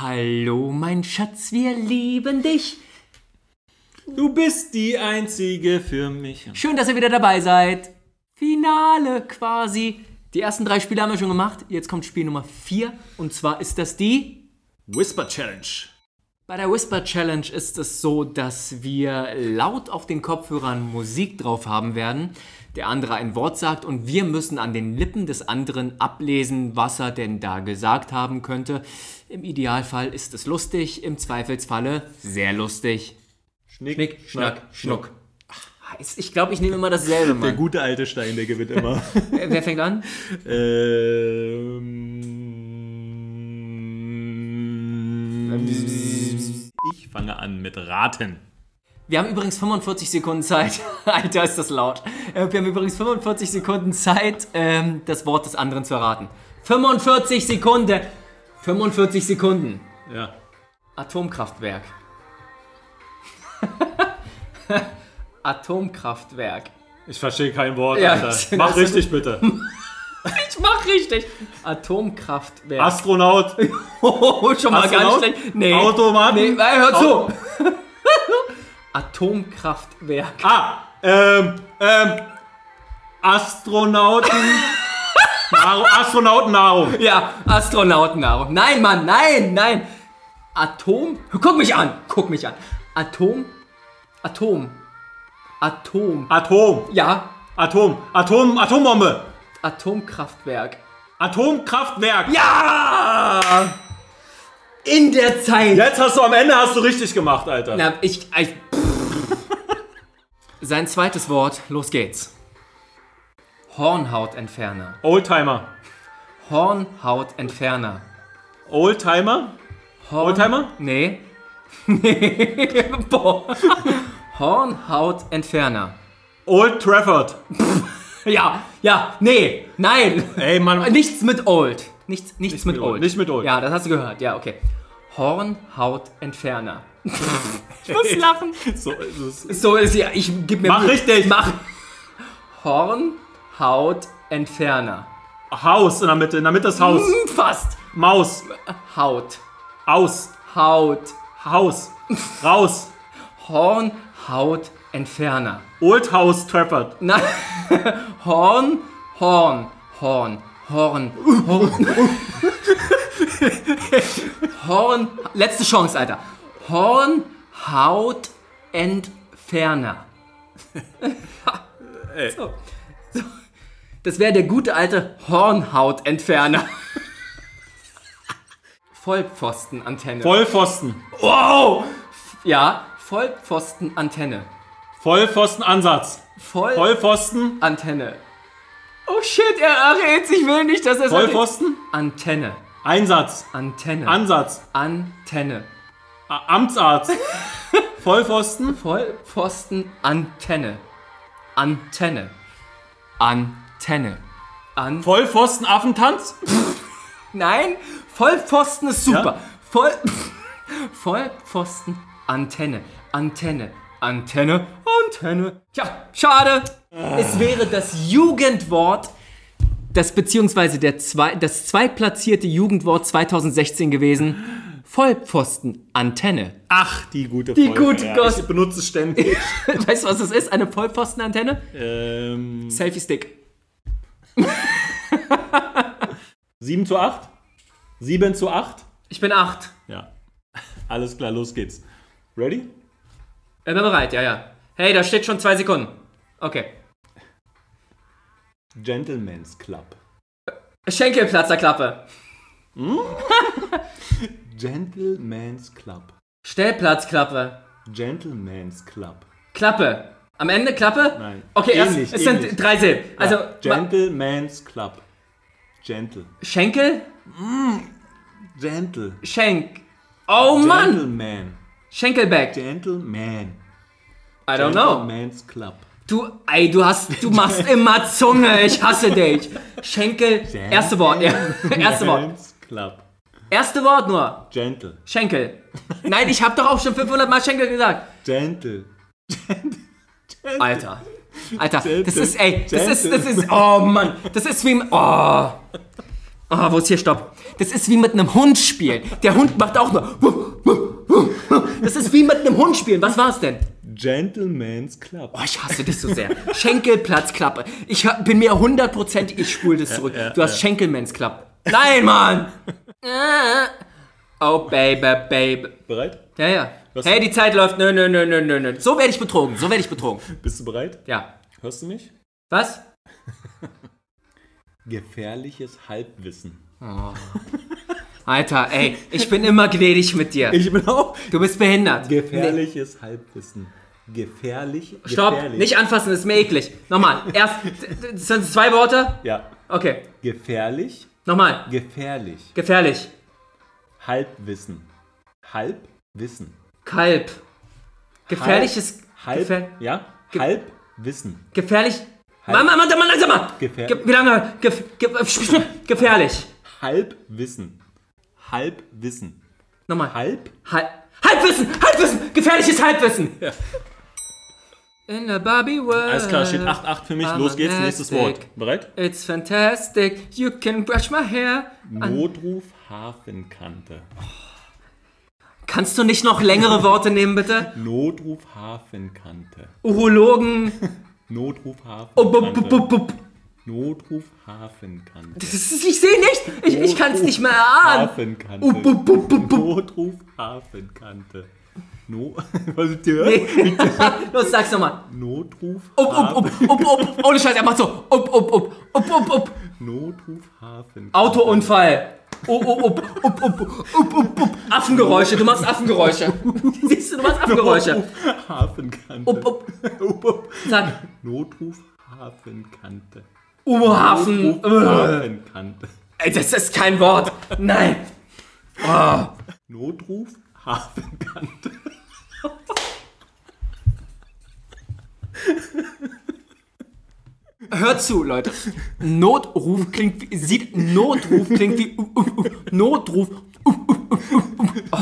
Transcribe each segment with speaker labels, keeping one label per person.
Speaker 1: Hallo, mein Schatz, wir lieben dich.
Speaker 2: Du bist die einzige für mich.
Speaker 1: Schön, dass ihr wieder dabei seid. Finale quasi. Die ersten drei Spiele haben wir schon gemacht. Jetzt kommt Spiel Nummer vier. Und zwar ist das die.
Speaker 2: Whisper Challenge.
Speaker 1: Bei der Whisper Challenge ist es so, dass wir laut auf den Kopfhörern Musik drauf haben werden. Der andere ein Wort sagt und wir müssen an den Lippen des anderen ablesen, was er denn da gesagt haben könnte. Im Idealfall ist es lustig, im Zweifelsfalle sehr lustig.
Speaker 2: Schnick,
Speaker 1: Schnick, Schnack, Schnuck. Ich glaube, ich nehme immer dasselbe,
Speaker 2: Der
Speaker 1: Mann.
Speaker 2: gute alte Stein, der gewinnt immer.
Speaker 1: Wer wer fängt an?
Speaker 2: ähm, ich fange an mit Raten.
Speaker 1: Wir haben übrigens 45 Sekunden Zeit. Alter, ist das laut. Äh, Wir haben übrigens 45 Sekunden Zeit, ähm, das Wort des anderen zu erraten. 45 Sekunden. 45 Sekunden.
Speaker 2: Ja.
Speaker 1: Atomkraftwerk. Atomkraftwerk.
Speaker 2: Ich verstehe kein Wort,
Speaker 1: Ja,
Speaker 2: Mach richtig bitte.
Speaker 1: Ich mach richtig. Atomkraftwerk.
Speaker 2: Astronaut,
Speaker 1: Oh, schon mal ganz
Speaker 2: Astronaut?
Speaker 1: schlecht. Nee.
Speaker 2: Automaten?
Speaker 1: Nee, hör zu. Atomkraftwerk.
Speaker 2: Ah, ähm, ähm, Astronauten. Nahrung, Astronautennahrung.
Speaker 1: Ja, Astronautennahrung. Nein, Mann, nein, nein. Atom. Guck mich an. Guck mich an. Atom. Atom. Atom.
Speaker 2: Atom,
Speaker 1: Ja,
Speaker 2: Atom, Atom, Atombombe.
Speaker 1: Atomkraftwerk.
Speaker 2: Atomkraftwerk.
Speaker 1: Ja! In der Zeit.
Speaker 2: Jetzt hast du am Ende hast du richtig gemacht, Alter.
Speaker 1: Na, ich, ich Sein zweites Wort, los geht's. Hornhautentferner.
Speaker 2: Oldtimer.
Speaker 1: Hornhautentferner.
Speaker 2: Oldtimer?
Speaker 1: Horn
Speaker 2: Oldtimer?
Speaker 1: Nee. Nee. Boah. Hornhautentferner.
Speaker 2: Old Trafford.
Speaker 1: Ja, ja, nee, nein.
Speaker 2: Ey, Mann.
Speaker 1: Nichts mit Old. Nichts, nichts mit,
Speaker 2: mit
Speaker 1: old.
Speaker 2: Old, nicht mit Old.
Speaker 1: Ja, das hast du gehört. Ja, okay. Hornhautentferner. ich muss lachen.
Speaker 2: So, ist
Speaker 1: So ist ja, ich gib mir
Speaker 2: Mach
Speaker 1: Mühe.
Speaker 2: richtig.
Speaker 1: Mach. Hornhautentferner.
Speaker 2: Haus in der Mitte. In der Mitte ist Haus.
Speaker 1: Hm, Fast.
Speaker 2: Maus.
Speaker 1: Haut.
Speaker 2: Aus.
Speaker 1: Haut.
Speaker 2: Haus. Raus.
Speaker 1: Hornhautentferner.
Speaker 2: Old House Trafford.
Speaker 1: Nein. Horn, Horn, Horn, Horn, Horn. Horn. Letzte Chance, Alter. Hornhautentferner.
Speaker 2: Ey.
Speaker 1: So. So. Das wäre der gute alte Hornhautentferner. Vollpfostenantenne.
Speaker 2: Vollpfosten.
Speaker 1: wow! Ja, Vollpfostenantenne.
Speaker 2: Vollpfostenansatz.
Speaker 1: Voll
Speaker 2: Vollpfosten.
Speaker 1: Antenne. Oh shit, er errät, ich will nicht, dass er
Speaker 2: Vollpfosten.
Speaker 1: Antenne.
Speaker 2: Einsatz.
Speaker 1: Antenne.
Speaker 2: Ansatz.
Speaker 1: Antenne.
Speaker 2: A- Amtsarzt. Vollpfosten.
Speaker 1: Vollpfosten Antenne. Antenne. Antenne. An
Speaker 2: Vollpfosten Affentanz.
Speaker 1: Nein, Vollpfosten ist super.
Speaker 2: Ja?
Speaker 1: Voll Vollpfosten Antenne. Antenne. Antenne. Antenne. Tja, schade. Es wäre das Jugendwort, das beziehungsweise der zwei, das zweitplatzierte Jugendwort 2016 gewesen. Vollpfosten Antenne.
Speaker 2: Ach, die gute
Speaker 1: Die gute
Speaker 2: ja,
Speaker 1: Gott.
Speaker 2: Ich benutze es ständig.
Speaker 1: Weißt du, was das ist? Eine Vollpfostenantenne?
Speaker 2: ähm,
Speaker 1: Selfie-Stick.
Speaker 2: 7 zu 8. 7 zu 8.
Speaker 1: Ich bin acht.
Speaker 2: Ja. Alles klar, los geht's. Ready?
Speaker 1: Ich bin bereit, ja, ja. Hey, da steht schon zwei Sekunden. Okay.
Speaker 2: Gentleman's Club.
Speaker 1: Schenkelplatzerklappe.
Speaker 2: Gentleman's Club.
Speaker 1: Stellplatzklappe.
Speaker 2: Gentleman's Club.
Speaker 1: Klappe. Am Ende Klappe?
Speaker 2: Nein.
Speaker 1: Okay, erst,
Speaker 2: Ähnlich,
Speaker 1: es
Speaker 2: ähnlich.
Speaker 1: sind drei Silben. Also,
Speaker 2: ja. Gentleman's Club. Gentle.
Speaker 1: Schenkel?
Speaker 2: Gentle.
Speaker 1: Schenk. Oh Mann!
Speaker 2: Gentleman.
Speaker 1: Schenkelback.
Speaker 2: Gentleman.
Speaker 1: I don't know.
Speaker 2: Gentleman's Club.
Speaker 1: Du, ey, du hast, du machst immer Zunge. Ich hasse dich. Schenkel. Erste Wort. Ja. Erste Wort.
Speaker 2: Gentleman's Club.
Speaker 1: Erste Wort nur.
Speaker 2: Gentle.
Speaker 1: Schenkel. Nein, ich habe doch auch schon 500 Mal Schenkel gesagt.
Speaker 2: Gentle.
Speaker 1: Alter. Alter, das
Speaker 2: Gentle.
Speaker 1: ist, ey, das ist, das ist, oh Mann, das ist wie, oh. Ah, wo ist hier Stopp? Das ist wie mit einem Hund spielen. Der Hund macht auch nur. Das ist wie mit einem Hund spielen. Was war's denn?
Speaker 2: Gentleman's Club.
Speaker 1: Oh, ich hasse dich so sehr. Schenkelplatzklappe. Ich bin mir hundertprozentig, ich spule das zurück.
Speaker 2: ja,
Speaker 1: du hast Schenkelmans Club. Nein, Mann! Oh, Baby, Baby.
Speaker 2: Bereit?
Speaker 1: Ja, ja.
Speaker 2: Was?
Speaker 1: Hey, die Zeit läuft. Nö, nö, nö, nö, nö, nö. So werde ich betrogen. So werde ich betrogen.
Speaker 2: Bist du bereit?
Speaker 1: Ja.
Speaker 2: Hörst du mich?
Speaker 1: Was?
Speaker 2: Gefährliches Halbwissen.
Speaker 1: Alter, ey, ich bin immer gnädig mit dir.
Speaker 2: Ich bin auch.
Speaker 1: Du bist behindert.
Speaker 2: Gefährliches Halbwissen. Gefährlich.
Speaker 1: Stopp,
Speaker 2: gefährlich.
Speaker 1: nicht anfassen, das ist mir eklig. Nochmal, erst, sind zwei Worte?
Speaker 2: Ja.
Speaker 1: Okay,
Speaker 2: Gefährlich.
Speaker 1: nochmal.
Speaker 2: Gefährlich.
Speaker 1: Gefährlich.
Speaker 2: Halbwissen. Halbwissen.
Speaker 1: Kalb. Gefährliches.
Speaker 2: Halb.
Speaker 1: Gefähr
Speaker 2: ja?
Speaker 1: Ge-
Speaker 2: Halbwissen.
Speaker 1: gefährlich.
Speaker 2: Halb-
Speaker 1: Mama, Mann, Mann, langsamer!
Speaker 2: Gefähr-
Speaker 1: Ge wie lange? Gef ge gefährlich.
Speaker 2: Halbwissen. Halbwissen.
Speaker 1: Nochmal.
Speaker 2: Halb.
Speaker 1: Halb Halbwissen! Halbwissen! Gefährliches Halbwissen! In the Barbie world.
Speaker 2: Alles klar, steht 8-8 für mich. Los geht's, nächstes Wort. Bereit?
Speaker 1: It's fantastic. You can brush my hair.
Speaker 2: Notruf Hafenkante.
Speaker 1: Kannst du nicht noch längere Worte nehmen, bitte?
Speaker 2: Notruf Hafenkante.
Speaker 1: Urologen.
Speaker 2: Notruf
Speaker 1: Oh, bup,
Speaker 2: Hafenkante.
Speaker 1: bup, bup.
Speaker 2: Notruf Hafenkante.
Speaker 1: Das ist, ich sehe nicht. Ich, ich kann es nicht mehr erahnen.
Speaker 2: Hafenkante.
Speaker 1: Uh, bup, bup, bup.
Speaker 2: Notruf Hafenkante. No Was ist dir?
Speaker 1: Los, sag's nochmal.
Speaker 2: Notruf
Speaker 1: Up, up, up, up, up. Ohne Scheiß, er macht so. Up, up, up, up, up, up.
Speaker 2: Notruf Hafenkante.
Speaker 1: Autounfall. Oh, oh, up, up, up, up, up, up. Affengeräusche, du machst Affengeräusche. Siehst du, du machst Affengeräusche.
Speaker 2: Notruf Hafenkante.
Speaker 1: Up, up.
Speaker 2: Up, up.
Speaker 1: Sag,
Speaker 2: Notruf Hafenkante.
Speaker 1: U-Hafen.
Speaker 2: Hafenkante.
Speaker 1: Ey, das ist kein Wort. Nein.
Speaker 2: Notruf Hafenkante.
Speaker 1: Hört zu, Leute. Notruf klingt wie, sieht, Notruf klingt wie, uh, uh, uh, Notruf. Oh,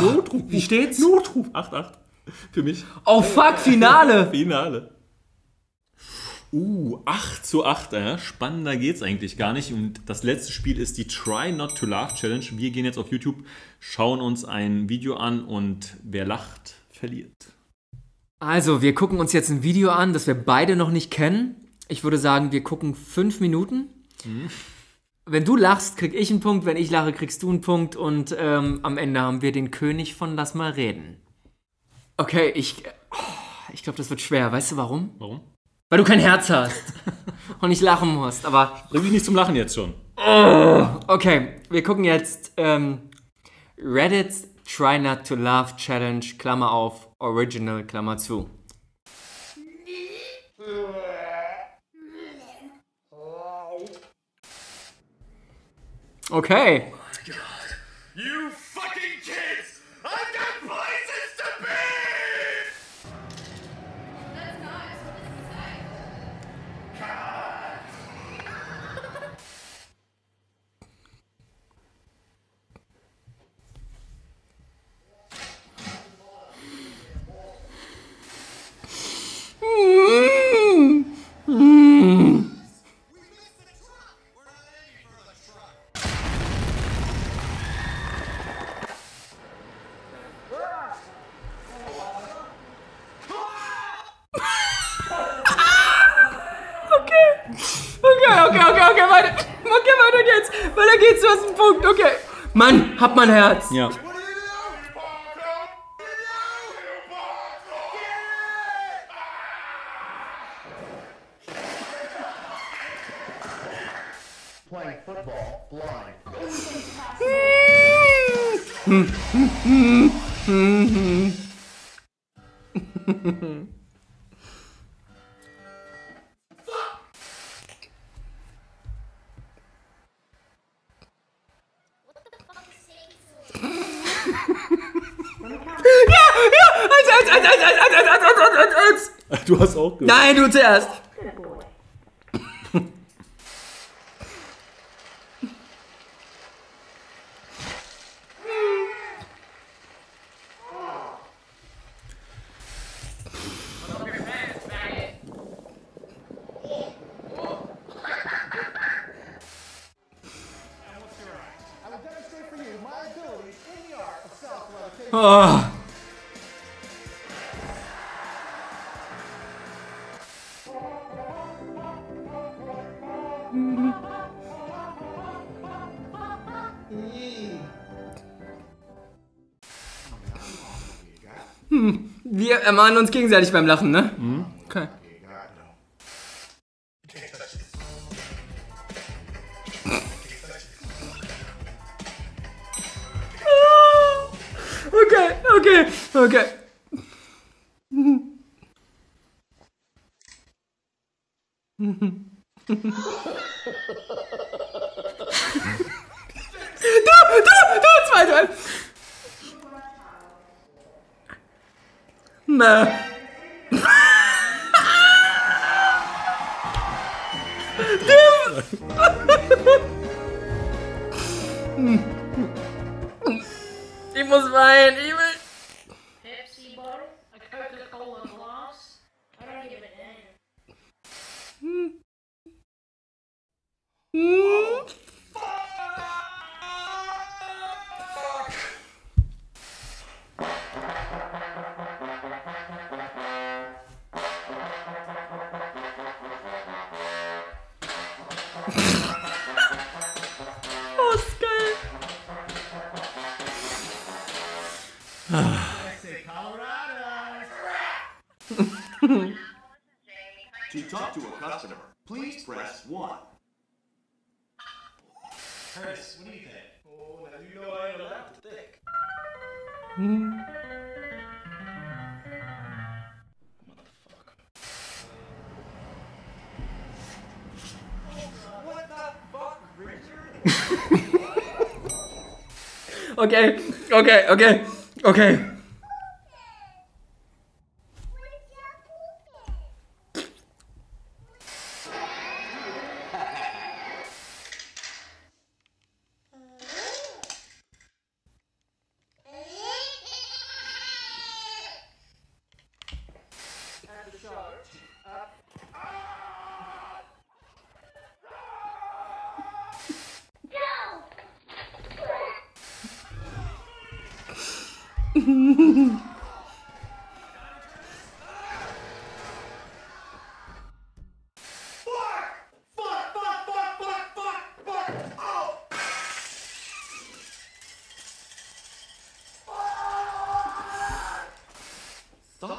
Speaker 2: Notruf.
Speaker 1: Wie steht's?
Speaker 2: Notruf 8-8. Für mich.
Speaker 1: Oh fuck, Finale.
Speaker 2: Finale. Uh, 8 zu 8, äh. spannender geht's eigentlich gar nicht. Und das letzte Spiel ist die Try Not to Laugh Challenge. Wir gehen jetzt auf YouTube, schauen uns ein Video an und wer lacht, verliert.
Speaker 1: Also, wir gucken uns jetzt ein Video an, das wir beide noch nicht kennen. Ich würde sagen, wir gucken fünf Minuten. Wenn du lachst, krieg ich einen Punkt. Wenn ich lache, kriegst du einen Punkt. Und ähm, am Ende haben wir den König von Lass mal reden. Okay, ich. oh, Ich glaube, das wird schwer. Weißt du warum?
Speaker 2: Warum?
Speaker 1: Weil du kein Herz hast. und nicht lachen musst. Aber
Speaker 2: Bring mich nicht zum Lachen jetzt schon.
Speaker 1: okay, wir gucken jetzt ähm, Reddit's Try Not to Laugh Challenge, Klammer auf, Original, Klammer zu. Okay.
Speaker 3: You
Speaker 1: Hab mein Herz.
Speaker 2: Ja.
Speaker 3: Hm, hm, hm, hm, hm.
Speaker 4: hm. hm. Blind.
Speaker 1: Eins, eins, eins, eins, eins, eins, eins, eins, eins, eins, eins.
Speaker 2: Du hast auch gehört.
Speaker 1: Nein, du zuerst. Hm, Wir ermahnen uns gegenseitig beim Lachen, ne? Okay. Okay, okay. Du, du, du, zwei, zwei. Na. Ich muss weinen, ich will.
Speaker 5: To talk to a customer, please press 1.
Speaker 3: Curtis, what do you think? Oh, now you know I ain't allowed to think. Hmm.
Speaker 1: Okay, okay, okay, okay.
Speaker 5: Stop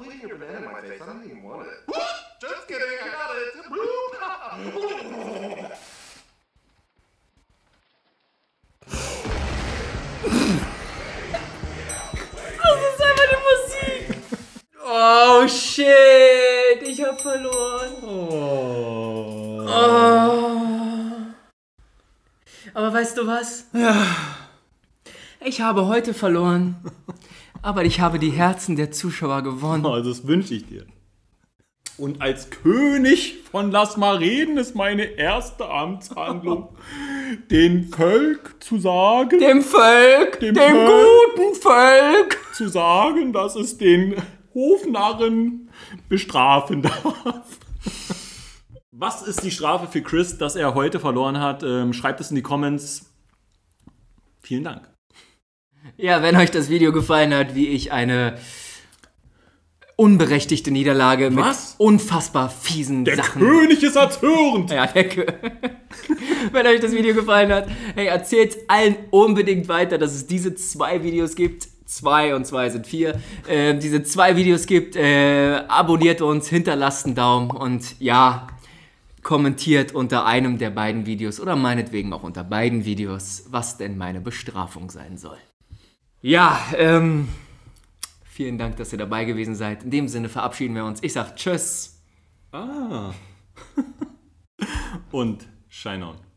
Speaker 5: leaving your banana in my face. I don't even want it.
Speaker 1: Oh. Aber weißt du was? Ja. Ich habe heute verloren. Aber ich habe die Herzen der Zuschauer gewonnen.
Speaker 2: Also das wünsche ich dir. Und als König von Lass mal reden ist meine erste Amtshandlung, den Volk zu sagen,
Speaker 1: Dem Volk, dem,
Speaker 2: Dem Volk.
Speaker 1: guten Volk.
Speaker 2: zu sagen, dass es den Hofnarren bestrafen darf. Was ist die Strafe für Chris, dass er heute verloren hat? Ähm, schreibt es in die Comments. Vielen Dank.
Speaker 1: Ja, wenn euch das Video gefallen hat, wie ich eine unberechtigte Niederlage
Speaker 2: Was?
Speaker 1: mit unfassbar fiesen
Speaker 2: Der
Speaker 1: Sachen.
Speaker 2: König ist erzürnt.
Speaker 1: Ja, der Kö Wenn euch das Video gefallen hat, hey, erzählt allen unbedingt weiter, dass es diese zwei Videos gibt. Zwei und zwei sind vier. Äh, diese zwei Videos gibt. Äh, abonniert uns, hinterlasst einen Daumen und ja, kommentiert unter einem der beiden Videos oder meinetwegen auch unter beiden Videos, was denn meine Bestrafung sein soll. Ja, ähm, vielen Dank, dass ihr dabei gewesen seid. In dem Sinne verabschieden wir uns. Ich sag Tschüss.
Speaker 2: Ah. Und Shine On.